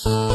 Bye.